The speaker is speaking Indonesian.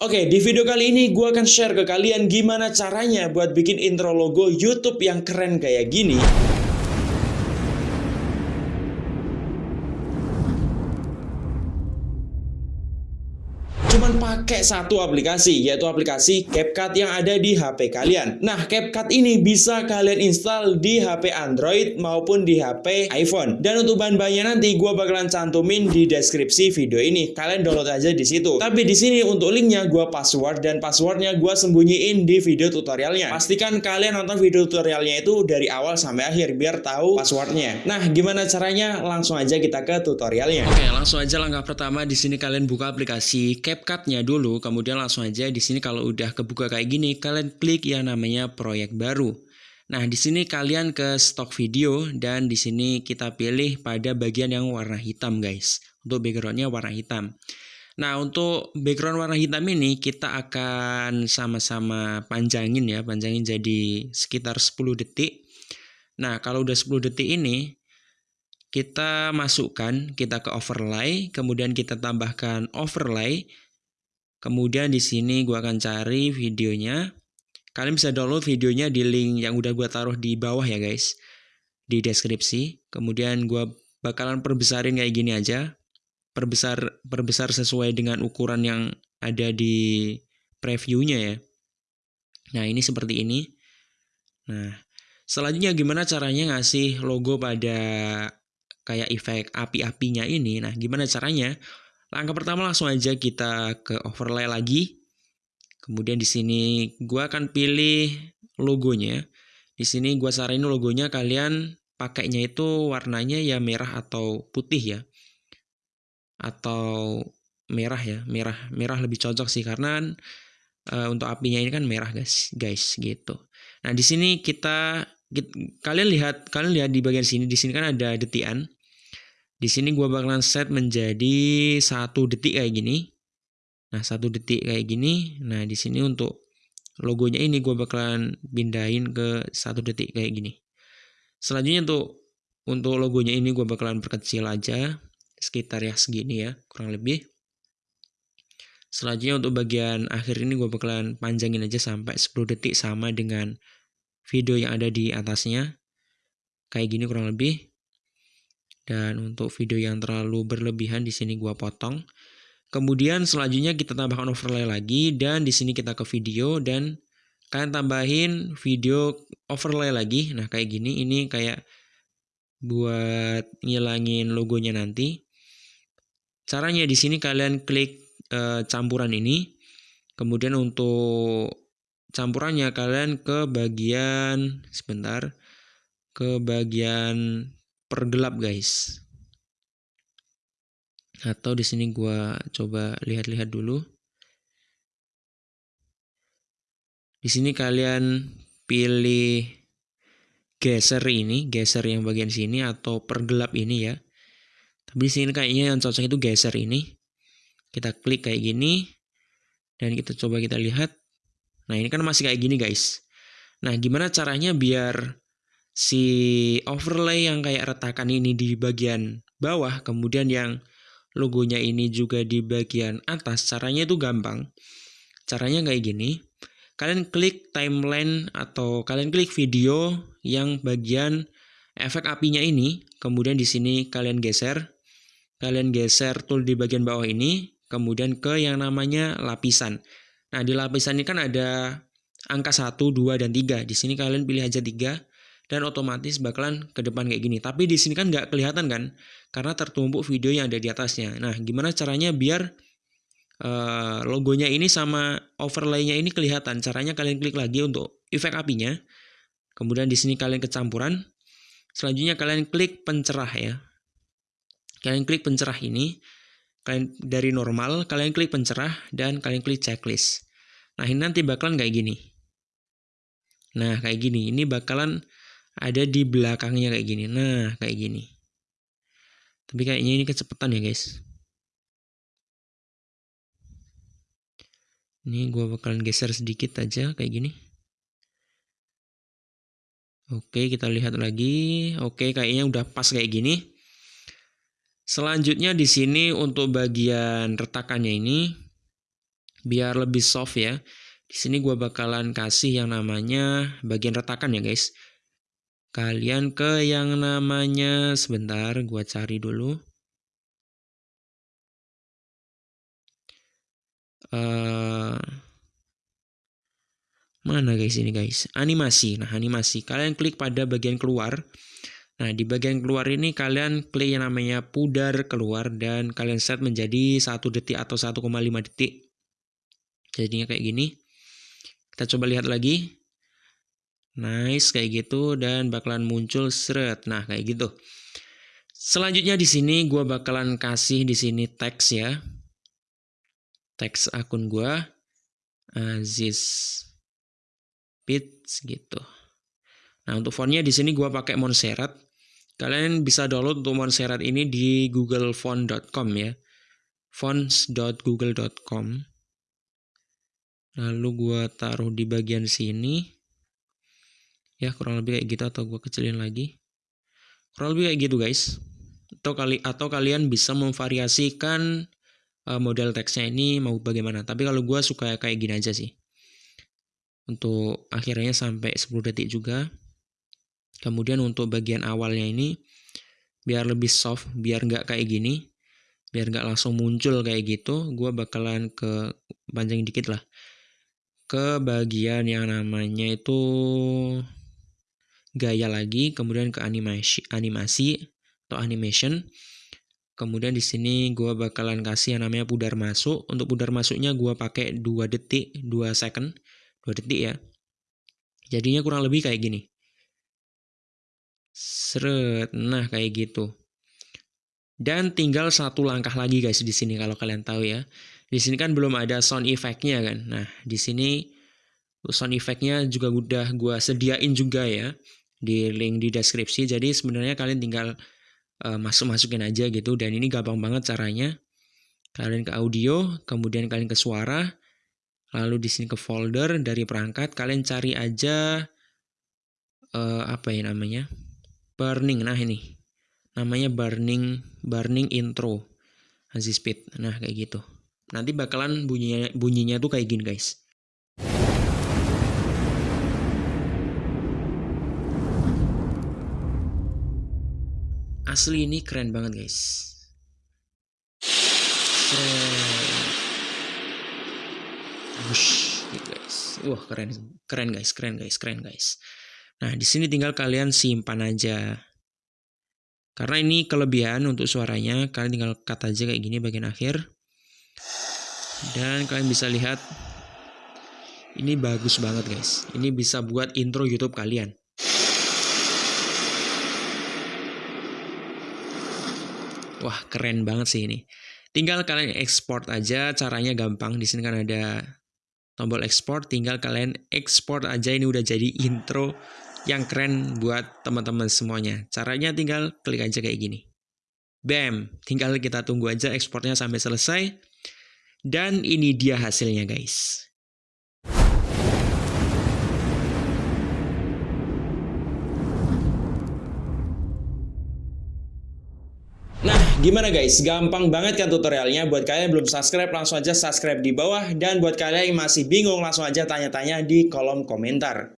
Oke, di video kali ini gue akan share ke kalian gimana caranya buat bikin intro logo YouTube yang keren kayak gini. Pakai satu aplikasi yaitu aplikasi CapCut yang ada di HP kalian. Nah, CapCut ini bisa kalian install di HP Android maupun di HP iPhone. Dan untuk bahan-bahannya nanti gue bakalan cantumin di deskripsi video ini. Kalian download aja di situ. Tapi di sini untuk linknya gue password dan passwordnya gue sembunyiin di video tutorialnya. Pastikan kalian nonton video tutorialnya itu dari awal sampai akhir biar tahu passwordnya. Nah, gimana caranya? Langsung aja kita ke tutorialnya. Oke, langsung aja langkah pertama di sini kalian buka aplikasi CapCut CapCut-nya dulu, kemudian langsung aja di sini kalau udah kebuka kayak gini, kalian klik yang namanya proyek baru. Nah, di sini kalian ke stok video dan di sini kita pilih pada bagian yang warna hitam, guys. Untuk backgroundnya warna hitam. Nah, untuk background warna hitam ini kita akan sama-sama panjangin ya, panjangin jadi sekitar 10 detik. Nah, kalau udah 10 detik ini, kita masukkan, kita ke overlay, kemudian kita tambahkan overlay, Kemudian di sini gue akan cari videonya. Kalian bisa download videonya di link yang udah gue taruh di bawah ya guys. Di deskripsi. Kemudian gue bakalan perbesarin kayak gini aja. Perbesar perbesar sesuai dengan ukuran yang ada di previewnya ya. Nah ini seperti ini. Nah selanjutnya gimana caranya ngasih logo pada kayak efek api-apinya ini. Nah gimana caranya? Langkah pertama langsung aja kita ke overlay lagi. Kemudian di sini gua akan pilih logonya. Di sini gua saranin logonya kalian pakainya itu warnanya ya merah atau putih ya. Atau merah ya, merah merah lebih cocok sih karena uh, untuk apinya ini kan merah guys, guys gitu. Nah, di sini kita kalian lihat kalian lihat di bagian sini di sini kan ada detian. Di sini gue bakalan set menjadi satu detik kayak gini. Nah satu detik kayak gini. Nah di sini untuk logonya ini gue bakalan pindahin ke satu detik kayak gini. Selanjutnya untuk untuk logonya ini gue bakalan perkecil aja sekitar ya segini ya kurang lebih. Selanjutnya untuk bagian akhir ini gue bakalan panjangin aja sampai 10 detik sama dengan video yang ada di atasnya. Kayak gini kurang lebih. Dan untuk video yang terlalu berlebihan di sini gua potong. Kemudian selanjutnya kita tambahkan overlay lagi dan di sini kita ke video dan kalian tambahin video overlay lagi. Nah, kayak gini ini kayak buat ngilangin logonya nanti. Caranya di sini kalian klik e, campuran ini. Kemudian untuk campurannya kalian ke bagian sebentar ke bagian pergelap guys. Atau di sini gua coba lihat-lihat dulu. Di sini kalian pilih geser ini geser yang bagian sini atau pergelap ini ya. Tapi di sini kayaknya yang cocok itu geser ini. Kita klik kayak gini dan kita coba kita lihat. Nah ini kan masih kayak gini guys. Nah gimana caranya biar si overlay yang kayak retakan ini di bagian bawah, kemudian yang logonya ini juga di bagian atas, caranya itu gampang. Caranya kayak gini, kalian klik timeline atau kalian klik video yang bagian efek apinya ini, kemudian di sini kalian geser, kalian geser tool di bagian bawah ini, kemudian ke yang namanya lapisan. Nah, di lapisan ini kan ada angka 1, 2, dan 3. Di sini kalian pilih aja 3 dan otomatis bakalan ke depan kayak gini. Tapi di sini kan nggak kelihatan kan, karena tertumpuk video yang ada di atasnya. Nah, gimana caranya biar uh, logonya ini sama overlaynya ini kelihatan? Caranya kalian klik lagi untuk efek apinya. Kemudian di sini kalian kecampuran. Selanjutnya kalian klik pencerah ya. Kalian klik pencerah ini. Kalian dari normal, kalian klik pencerah dan kalian klik checklist. Nah, ini nanti bakalan kayak gini. Nah, kayak gini. Ini bakalan ada di belakangnya kayak gini. Nah, kayak gini. Tapi kayaknya ini kecepatan ya, guys. Ini gue bakalan geser sedikit aja kayak gini. Oke, kita lihat lagi. Oke, kayaknya udah pas kayak gini. Selanjutnya di sini untuk bagian retakannya ini biar lebih soft ya. Di sini gue bakalan kasih yang namanya bagian retakan ya guys. Kalian ke yang namanya sebentar, gue cari dulu. Uh, mana guys ini guys? Animasi. Nah animasi. Kalian klik pada bagian keluar. Nah, di bagian keluar ini kalian klik yang namanya pudar keluar dan kalian set menjadi 1 detik atau 1,5 detik. Jadinya kayak gini. Kita coba lihat lagi. Nice kayak gitu dan bakalan muncul seret. Nah, kayak gitu. Selanjutnya di sini gua bakalan kasih di sini teks ya. Teks akun gua Aziz Pits gitu. Nah, untuk fontnya di sini gua pakai Montserrat. Kalian bisa download untuk Montserrat ini di googlefont.com ya. fonts.google.com. Lalu gua taruh di bagian sini. Ya, kurang lebih kayak gitu atau gua kecilin lagi. Kurang lebih kayak gitu, guys. Atau kali atau kalian bisa memvariasikan uh, model teksnya ini mau bagaimana. Tapi kalau gua suka kayak gini aja sih. Untuk akhirnya sampai 10 detik juga. Kemudian untuk bagian awalnya ini biar lebih soft, biar nggak kayak gini, biar nggak langsung muncul kayak gitu, gue bakalan ke panjang dikit lah ke bagian yang namanya itu gaya lagi, kemudian ke animasi, animasi atau animation. Kemudian di sini gue bakalan kasih yang namanya pudar masuk. Untuk pudar masuknya gue pakai 2 detik, 2 second, 2 detik ya. Jadinya kurang lebih kayak gini. Seret. Nah, kayak gitu. Dan tinggal satu langkah lagi guys di sini kalau kalian tahu ya. Di sini kan belum ada sound effect-nya kan. Nah, di sini sound effect-nya juga udah gue sediain juga ya di link di deskripsi. Jadi sebenarnya kalian tinggal uh, masuk-masukin aja gitu. Dan ini gampang banget caranya. Kalian ke audio, kemudian kalian ke suara, lalu di sini ke folder dari perangkat, kalian cari aja uh, apa ya namanya? burning. Nah ini. Namanya burning burning intro. Aziz Speed. Nah kayak gitu. Nanti bakalan bunyinya bunyinya tuh kayak gini guys asli ini keren banget guys Bush, guys wah keren keren guys keren guys keren guys Nah, di sini tinggal kalian simpan aja. Karena ini kelebihan untuk suaranya, kalian tinggal cut aja kayak gini bagian akhir. Dan kalian bisa lihat ini bagus banget guys. Ini bisa buat intro YouTube kalian. Wah, keren banget sih ini. Tinggal kalian ekspor aja, caranya gampang. Di sini kan ada tombol ekspor, tinggal kalian ekspor aja ini udah jadi intro yang keren buat teman-teman semuanya. Caranya tinggal klik aja kayak gini. Bam, tinggal kita tunggu aja ekspornya sampai selesai. Dan ini dia hasilnya guys. Gimana guys? Gampang banget kan tutorialnya? Buat kalian yang belum subscribe, langsung aja subscribe di bawah. Dan buat kalian yang masih bingung, langsung aja tanya-tanya di kolom komentar.